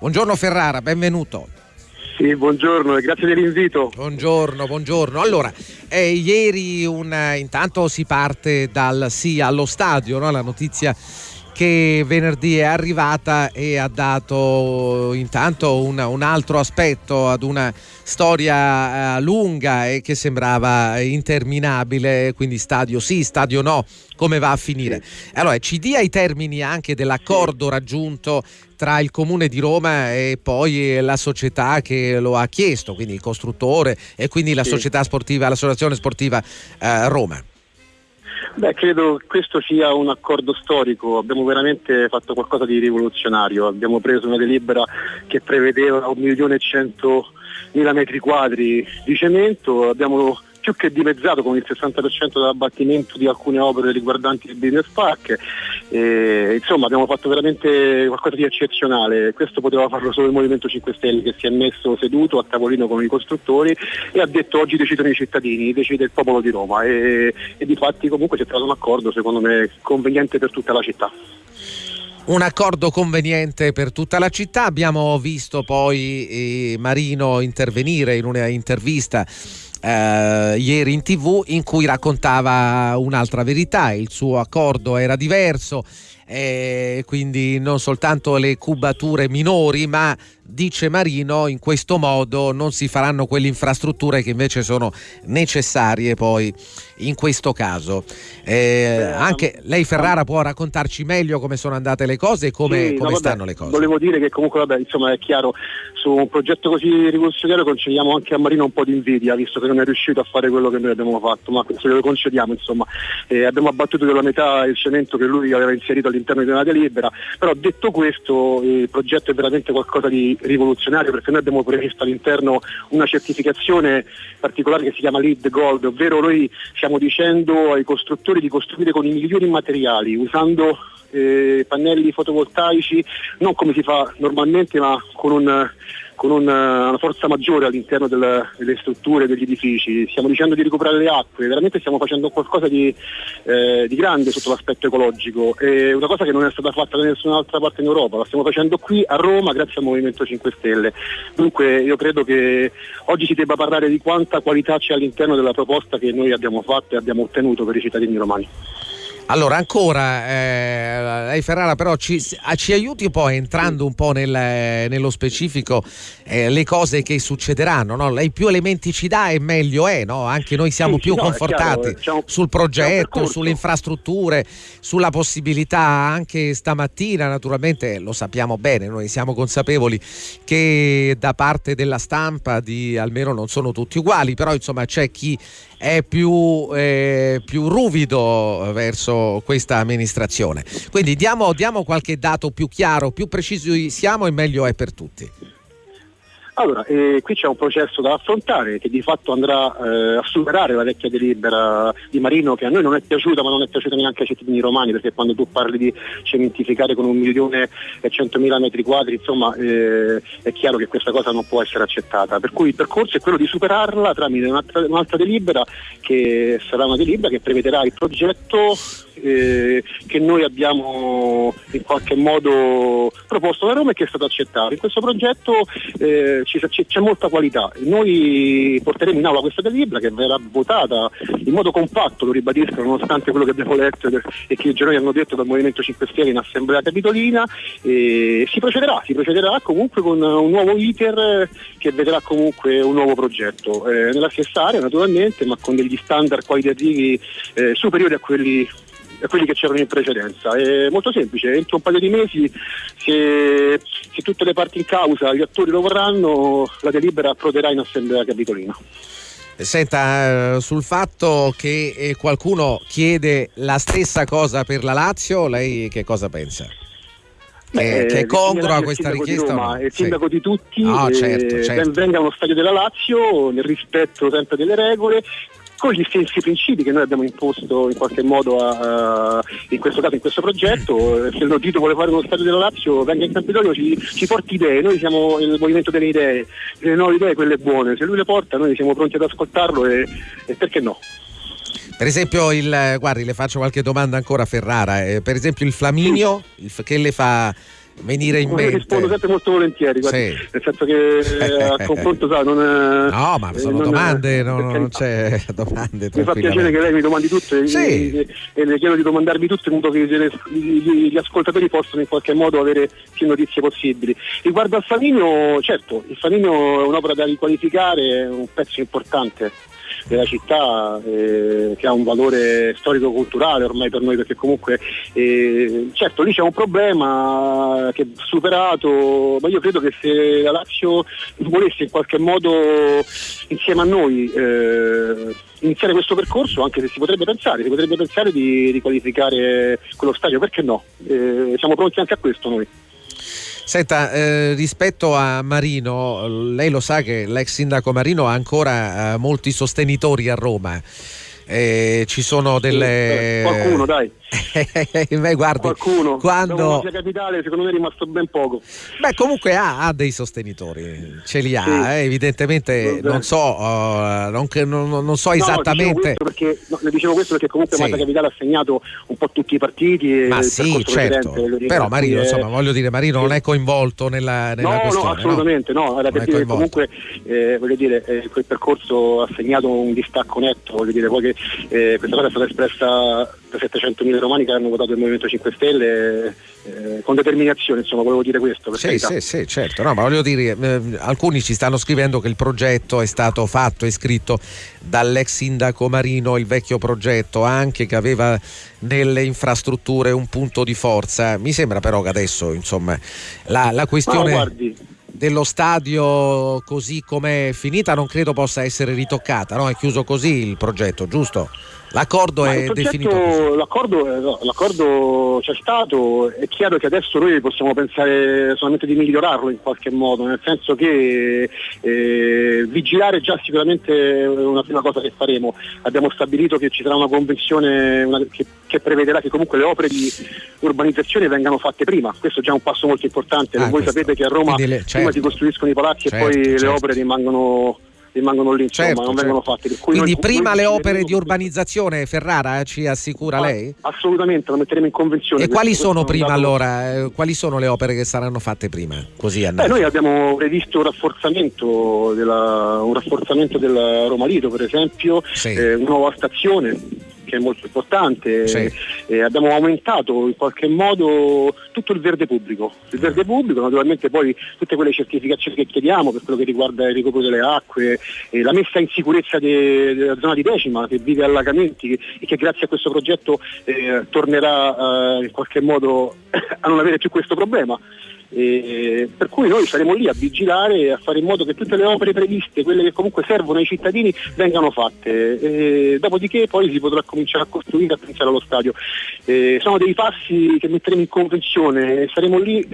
Buongiorno Ferrara, benvenuto. Sì, buongiorno e grazie dell'invito. Buongiorno, buongiorno. Allora, eh, ieri un, intanto si parte dal sì allo stadio, no? la notizia che venerdì è arrivata e ha dato intanto un, un altro aspetto ad una storia eh, lunga e che sembrava interminabile, quindi stadio sì, stadio no, come va a finire. Allora, ci dia i termini anche dell'accordo raggiunto tra il comune di Roma e poi la società che lo ha chiesto, quindi il costruttore e quindi la società sportiva, l'associazione sportiva eh, Roma. Beh, credo che questo sia un accordo storico, abbiamo veramente fatto qualcosa di rivoluzionario, abbiamo preso una delibera che prevedeva un milione e cento mila metri quadri di cemento, abbiamo più che dimezzato con il 60% dell'abbattimento di alcune opere riguardanti il business park. E, insomma abbiamo fatto veramente qualcosa di eccezionale, questo poteva farlo solo il Movimento 5 Stelle che si è messo seduto a tavolino con i costruttori e ha detto oggi decidono i cittadini, decide il popolo di Roma e, e di fatti comunque si è trovato un accordo secondo me conveniente per tutta la città un accordo conveniente per tutta la città. Abbiamo visto poi eh, Marino intervenire in una intervista eh, ieri in tv in cui raccontava un'altra verità, il suo accordo era diverso, eh, quindi non soltanto le cubature minori, ma dice Marino, in questo modo non si faranno quelle infrastrutture che invece sono necessarie poi in questo caso. Eh, anche lei Ferrara può raccontarci meglio come sono andate le cose e come, sì, come no, stanno le cose. Volevo dire che comunque vabbè, insomma, è chiaro, su un progetto così rivoluzionario concediamo anche a Marino un po' di invidia, visto che non è riuscito a fare quello che noi abbiamo fatto, ma questo glielo concediamo insomma. Eh, abbiamo abbattuto della metà il cemento che lui aveva inserito all'interno di una delibera, però detto questo il progetto è veramente qualcosa di rivoluzionario perché noi abbiamo previsto all'interno una certificazione particolare che si chiama Lead Gold, ovvero noi stiamo dicendo ai costruttori di costruire con i migliori materiali, usando eh, pannelli fotovoltaici, non come si fa normalmente ma con un con una, una forza maggiore all'interno del, delle strutture, degli edifici, stiamo dicendo di recuperare le acque, veramente stiamo facendo qualcosa di, eh, di grande sotto l'aspetto ecologico, è una cosa che non è stata fatta da nessun'altra parte in Europa, la stiamo facendo qui a Roma grazie al Movimento 5 Stelle. Dunque io credo che oggi si debba parlare di quanta qualità c'è all'interno della proposta che noi abbiamo fatto e abbiamo ottenuto per i cittadini romani. Allora, ancora, eh, lei Ferrara però ci, ci, aiuti poi entrando un po' nel, nello specifico eh, le cose che succederanno, no? lei più elementi ci dà e meglio è, no? anche noi siamo sì, più no, confortati chiaro, sul progetto, sulle infrastrutture, sulla possibilità anche stamattina, naturalmente lo sappiamo bene, noi siamo consapevoli che da parte della stampa di almeno non sono tutti uguali, però insomma c'è chi è più, eh, più ruvido verso questa amministrazione. Quindi diamo, diamo qualche dato più chiaro, più precisi siamo e meglio è per tutti. Allora, eh, qui c'è un processo da affrontare che di fatto andrà eh, a superare la vecchia delibera di Marino che a noi non è piaciuta ma non è piaciuta neanche ai cittadini romani perché quando tu parli di cementificare con un milione e centomila metri quadri insomma eh, è chiaro che questa cosa non può essere accettata. Per cui il percorso è quello di superarla tramite un'altra, un'altra delibera che sarà una delibera che prevederà il progetto eh, che noi abbiamo in qualche modo proposto da Roma e che è stato accettato. In questo progetto eh, c'è, molta qualità. Noi porteremo in aula questa delibera che verrà votata in modo compatto, lo ribadisco, nonostante quello che abbiamo letto e che i giornali hanno detto dal Movimento 5 Stelle in Assemblea Capitolina. E si procederà, si procederà comunque con un nuovo iter che vedrà comunque un nuovo progetto. Eh, nella stessa area naturalmente, ma con degli standard qualitativi eh, superiori a quelli quelli che c'erano in precedenza. È molto semplice, entro un paio di mesi se, se tutte le parti in causa, gli attori lo vorranno, la delibera approderà in assemblea capitolina. Senta, eh, sul fatto che eh, qualcuno chiede la stessa cosa per la Lazio, lei che cosa pensa? Che, eh, che è congrua questa richiesta? Roma, È il sindaco sì. di tutti, no, ah, certo, certo. venga allo stadio della Lazio nel rispetto sempre delle regole, con gli stessi principi che noi abbiamo imposto in qualche modo a, a, in questo caso in questo progetto. Se il Nordito vuole fare uno stadio della Lazio, venga in Campidoglio, ci, ci porti idee, noi siamo il movimento delle idee, le nuove idee, quelle buone, se lui le porta noi siamo pronti ad ascoltarlo e, e perché no? Per esempio, il, guardi, le faccio qualche domanda ancora a Ferrara. Eh, per esempio, il Flaminio, il, che le fa venire in mente? Rispondo sempre molto volentieri, sì. nel senso che eh, a confronto sa, non è, No, ma sono domande, non, non, c'è domande. Mi fa piacere che lei mi domandi tutto sì. e, e, le chiedo di domandarmi tutto in modo che gli, gli, ascoltatori possano in qualche modo avere più notizie possibili. Riguardo al Faminio, certo, il Faminio è un'opera da riqualificare, è un pezzo importante della città eh, che ha un valore storico-culturale ormai per noi perché comunque eh, certo lì c'è un problema che è superato ma io credo che se la Lazio volesse in qualche modo insieme a noi eh, iniziare questo percorso anche se si potrebbe pensare, si potrebbe pensare di, di qualificare quello stadio, perché no? Eh, siamo pronti anche a questo noi. Senta, eh, rispetto a Marino, lei lo sa che l'ex sindaco Marino ha ancora eh, molti sostenitori a Roma. Eh, ci sono delle... Qualcuno, dai. Beh, guardi, qualcuno quando capitale secondo me è rimasto ben poco. Beh comunque ha, ha dei sostenitori ce li ha sì. eh, evidentemente non so. uh, non, non, non, so esattamente. no, perché, no, le dicevo questo perché comunque sì. Mazza Capitale ha segnato un po' tutti i partiti ma sì certo. però Marino insomma voglio dire Marino sì. non è coinvolto nella, nella no, questione no? assolutamente no, no perché comunque eh, voglio dire eh, quel percorso ha segnato un distacco netto voglio dire poi che eh, questa cosa è stata espressa 700.000 romani che hanno votato il Movimento 5 Stelle eh, con determinazione, insomma, volevo dire questo. Sì, sì, sì, certo, no, ma voglio dire, eh, alcuni ci stanno scrivendo che il progetto è stato fatto e scritto dall'ex sindaco Marino, il vecchio progetto, anche che aveva nelle infrastrutture un punto di forza. Mi sembra però che adesso, insomma, la, la questione... No, dello stadio così come è finita non credo possa essere ritoccata, no? è chiuso così il progetto, giusto? L'accordo Ma è definito l'accordo, l'accordo, c'è stato, è chiaro che adesso noi possiamo pensare solamente di migliorarlo in qualche modo, nel senso che eh, vigilare già sicuramente è una prima cosa che faremo. Abbiamo stabilito che ci sarà una convenzione una, che, che, prevederà che comunque le opere di urbanizzazione vengano fatte prima, questo è già un passo molto importante. Ah, Voi questo. sapete che a Roma le, certo. Prima si costruiscono i palazzi certo, e poi certo. le opere rimangono rimangono lì, insomma, certo, non certo. vengono fatti. Quindi prima le opere di urbanizzazione Ferrara ci assicura ah, lei? Assolutamente, lo metteremo in convenzione. E quali sono prima dato... allora? Eh, quali sono le opere che saranno fatte prima? Così Beh, noi abbiamo previsto un rafforzamento, della, un rafforzamento del Roma Lido, per esempio, sì. eh, una nuova stazione che è molto importante. Sì. Eh, abbiamo aumentato in qualche modo tutto il verde pubblico. Il verde pubblico, naturalmente poi tutte quelle certificazioni che chiediamo per quello che riguarda il ricopro delle acque, eh, la messa in sicurezza de- della zona di Decima che vive allagamenti e che grazie a questo progetto eh, tornerà eh, in qualche modo a non avere più questo problema. E per cui noi saremo lì a vigilare e a fare in modo che tutte le opere previste, quelle che comunque servono ai cittadini, vengano fatte. E dopodiché poi si potrà cominciare a costruire a pensare allo stadio. E sono dei passi che metteremo in convenzione saremo lì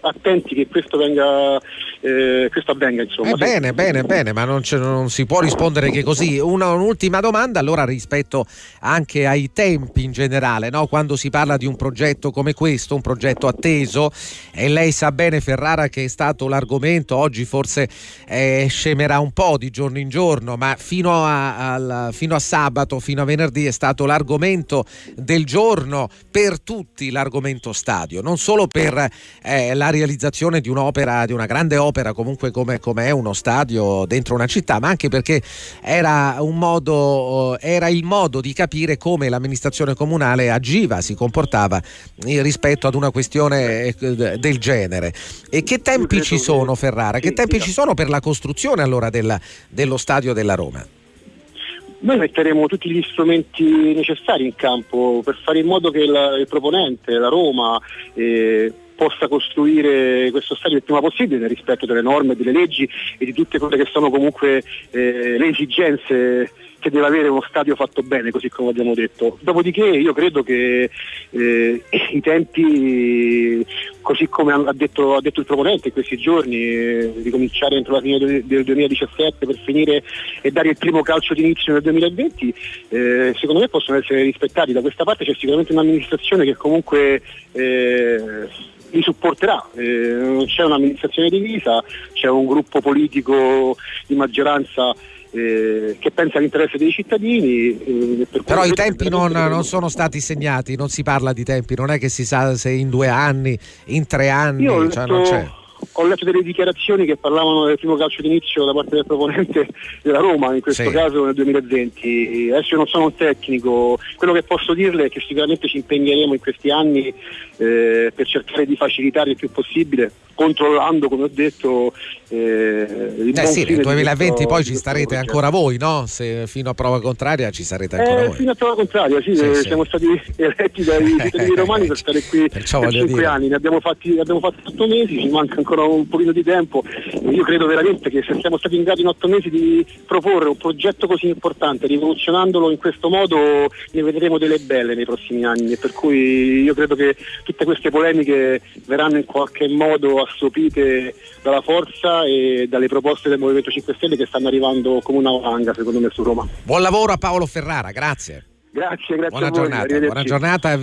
attenti che questo, venga, eh, questo avvenga. Insomma. Eh, bene, bene, bene, ma non, non, si può rispondere che così. Una, un'ultima domanda allora rispetto anche ai tempi in generale, no? quando si parla di un progetto come questo, un progetto atteso, e lei sa bene Ferrara che è stato l'argomento, oggi forse eh, scemerà un po' di giorno in giorno, ma fino a, al, fino a sabato, fino a venerdì è stato l'argomento del giorno per tutti, l'argomento stadio, non solo per eh, la realizzazione di un'opera, di una grande opera comunque come, come, è uno stadio dentro una città, ma anche perché era, un modo, era il modo di capire come l'amministrazione comunale agiva, si comportava rispetto ad una questione eh, del genere. E che tempi ci sono, Ferrara? Che tempi ci sono per la costruzione allora della, dello stadio della Roma? Noi metteremo tutti gli strumenti necessari in campo per fare in modo che la, il proponente, la Roma, eh, possa costruire questo stadio il prima possibile nel rispetto delle norme, delle leggi e di tutte quelle che sono comunque eh, le esigenze che deve avere uno stadio fatto bene, così come abbiamo detto. Dopodiché io credo che eh, i tempi, così come ha detto, ha detto il proponente in questi giorni, eh, di cominciare entro la fine del 2017 per finire e dare il primo calcio d'inizio nel 2020, eh, secondo me possono essere rispettati. Da questa parte c'è sicuramente un'amministrazione che comunque eh, li supporterà, eh, c'è un'amministrazione divisa, c'è un gruppo politico di maggioranza eh, che pensa all'interesse dei cittadini. Eh, per Però i tempi non, non, sono stati segnati, non si parla di tempi, non è che si sa se in due anni, in tre anni, Io cioè non c'è ho letto delle dichiarazioni che parlavano del primo calcio d'inizio da parte del proponente della Roma, in questo sì. caso nel 2020. Adesso io non sono un tecnico, quello che posso dirle è che sicuramente ci impegneremo in questi anni eh, per cercare di facilitare il più possibile controllando, come ho detto, eh, il eh sì, nel 2020 questo, poi ci starete ancora voi, no? Se fino a prova contraria ci sarete ancora eh, voi. Fino a prova contraria, sì, sì, eh, siamo stati eletti dai cittadini romani per stare qui Perciò per 5 dire. anni, ne abbiamo fatti, ne abbiamo fatti 8 mesi, ci manca ancora un pochino di tempo. Io credo veramente che se siamo stati in grado in 8 mesi di proporre un progetto così importante, rivoluzionandolo in questo modo, ne vedremo delle belle nei prossimi anni. Per cui io credo che tutte queste polemiche verranno in qualche modo assopite dalla forza e dalle proposte del Movimento 5 Stelle che stanno arrivando come una valanga secondo me su Roma. Buon lavoro a Paolo Ferrara, grazie. Grazie, grazie buona giornata, buona giornata.